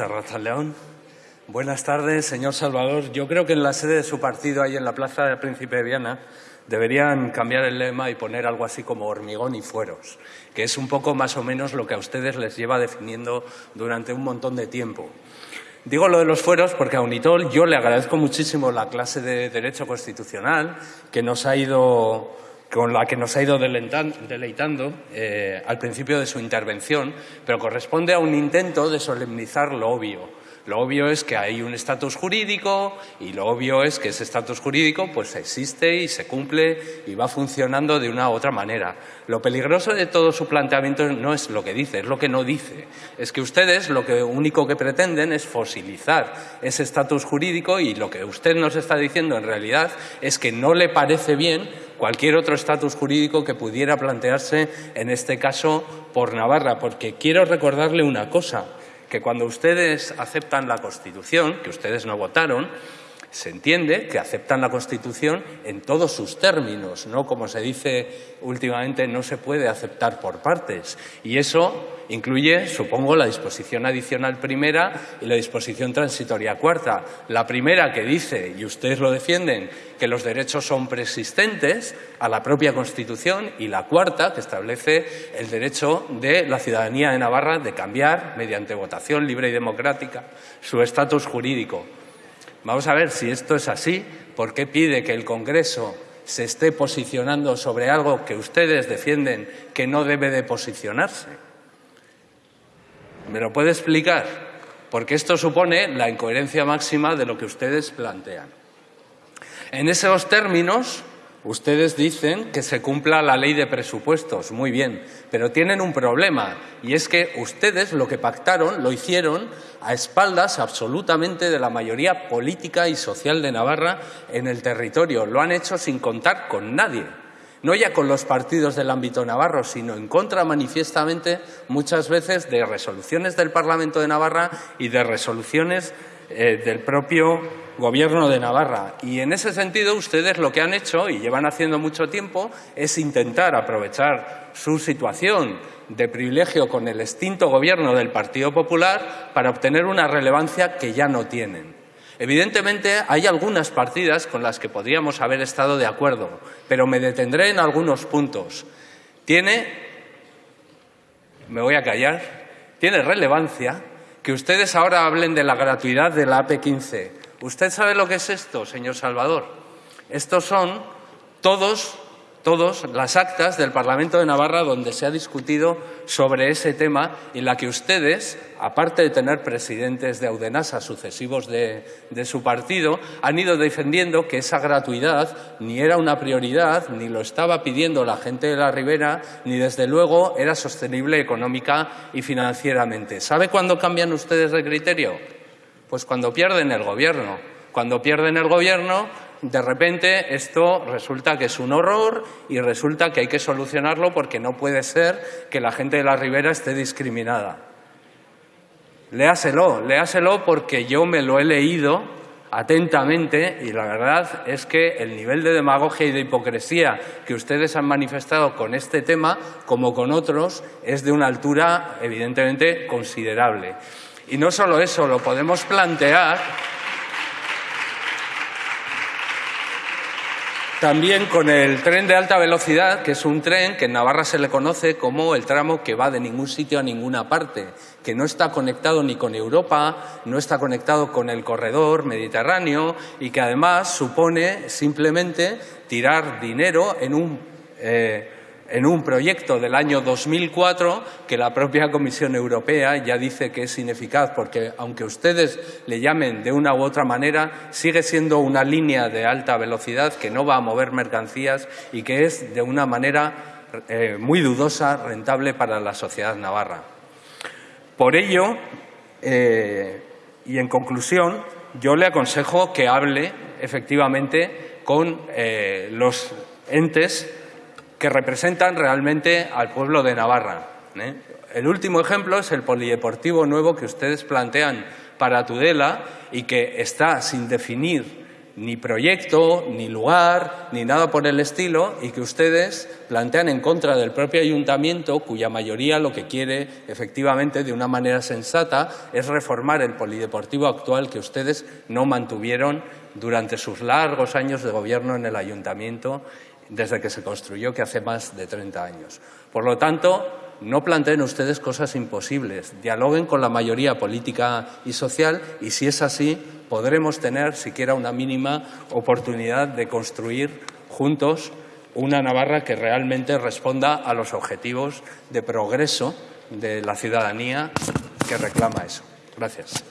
Arraza León. Buenas tardes, señor Salvador. Yo creo que en la sede de su partido, ahí en la Plaza del Príncipe de Viana, deberían cambiar el lema y poner algo así como hormigón y fueros, que es un poco más o menos lo que a ustedes les lleva definiendo durante un montón de tiempo. Digo lo de los fueros porque a Unitol yo le agradezco muchísimo la clase de Derecho Constitucional que nos ha ido con la que nos ha ido deleitando eh, al principio de su intervención, pero corresponde a un intento de solemnizar lo obvio. Lo obvio es que hay un estatus jurídico y lo obvio es que ese estatus jurídico pues existe y se cumple y va funcionando de una u otra manera. Lo peligroso de todo su planteamiento no es lo que dice, es lo que no dice. Es que ustedes lo que único que pretenden es fosilizar ese estatus jurídico y lo que usted nos está diciendo en realidad es que no le parece bien cualquier otro estatus jurídico que pudiera plantearse en este caso por Navarra, porque quiero recordarle una cosa que cuando ustedes aceptan la Constitución, que ustedes no votaron, se entiende que aceptan la Constitución en todos sus términos, no como se dice últimamente, no se puede aceptar por partes. Y eso incluye, supongo, la disposición adicional primera y la disposición transitoria cuarta. La primera que dice, y ustedes lo defienden, que los derechos son preexistentes a la propia Constitución y la cuarta que establece el derecho de la ciudadanía de Navarra de cambiar, mediante votación libre y democrática, su estatus jurídico. Vamos a ver si esto es así, ¿por qué pide que el Congreso se esté posicionando sobre algo que ustedes defienden que no debe de posicionarse? ¿Me lo puede explicar? Porque esto supone la incoherencia máxima de lo que ustedes plantean. En esos términos, Ustedes dicen que se cumpla la ley de presupuestos, muy bien, pero tienen un problema y es que ustedes lo que pactaron lo hicieron a espaldas absolutamente de la mayoría política y social de Navarra en el territorio. Lo han hecho sin contar con nadie, no ya con los partidos del ámbito navarro, sino en contra manifiestamente muchas veces de resoluciones del Parlamento de Navarra y de resoluciones eh, del propio Gobierno de Navarra. Y en ese sentido ustedes lo que han hecho, y llevan haciendo mucho tiempo, es intentar aprovechar su situación de privilegio con el extinto Gobierno del Partido Popular para obtener una relevancia que ya no tienen. Evidentemente, hay algunas partidas con las que podríamos haber estado de acuerdo, pero me detendré en algunos puntos. Tiene, me voy a callar, tiene relevancia que ustedes ahora hablen de la gratuidad de la AP15. ¿Usted sabe lo que es esto, señor Salvador? Estos son todos todos las actas del Parlamento de Navarra donde se ha discutido sobre ese tema y en la que ustedes, aparte de tener presidentes de Audenasa sucesivos de, de, su partido, han ido defendiendo que esa gratuidad ni era una prioridad, ni lo estaba pidiendo la gente de la Ribera, ni desde luego era sostenible económica y financieramente. ¿Sabe cuándo cambian ustedes de criterio? Pues cuando pierden el gobierno. Cuando pierden el gobierno de repente esto resulta que es un horror y resulta que hay que solucionarlo porque no puede ser que la gente de la ribera esté discriminada. Léaselo, léaselo porque yo me lo he leído atentamente y la verdad es que el nivel de demagogia y de hipocresía que ustedes han manifestado con este tema, como con otros, es de una altura evidentemente considerable. Y no solo eso, lo podemos plantear También con el tren de alta velocidad, que es un tren que en Navarra se le conoce como el tramo que va de ningún sitio a ninguna parte, que no está conectado ni con Europa, no está conectado con el corredor mediterráneo y que además supone simplemente tirar dinero en un eh, en un proyecto del año 2004 que la propia Comisión Europea ya dice que es ineficaz porque, aunque ustedes le llamen de una u otra manera, sigue siendo una línea de alta velocidad que no va a mover mercancías y que es, de una manera eh, muy dudosa, rentable para la sociedad navarra. Por ello, eh, y en conclusión, yo le aconsejo que hable efectivamente con eh, los entes que representan realmente al pueblo de Navarra. ¿eh? El último ejemplo es el polideportivo nuevo que ustedes plantean para Tudela y que está sin definir ni proyecto, ni lugar, ni nada por el estilo, y que ustedes plantean en contra del propio ayuntamiento, cuya mayoría lo que quiere, efectivamente, de una manera sensata, es reformar el polideportivo actual que ustedes no mantuvieron durante sus largos años de gobierno en el ayuntamiento, desde que se construyó, que hace más de 30 años. Por lo tanto, no planteen ustedes cosas imposibles, dialoguen con la mayoría política y social y si es así podremos tener siquiera una mínima oportunidad de construir juntos una Navarra que realmente responda a los objetivos de progreso de la ciudadanía que reclama eso. Gracias.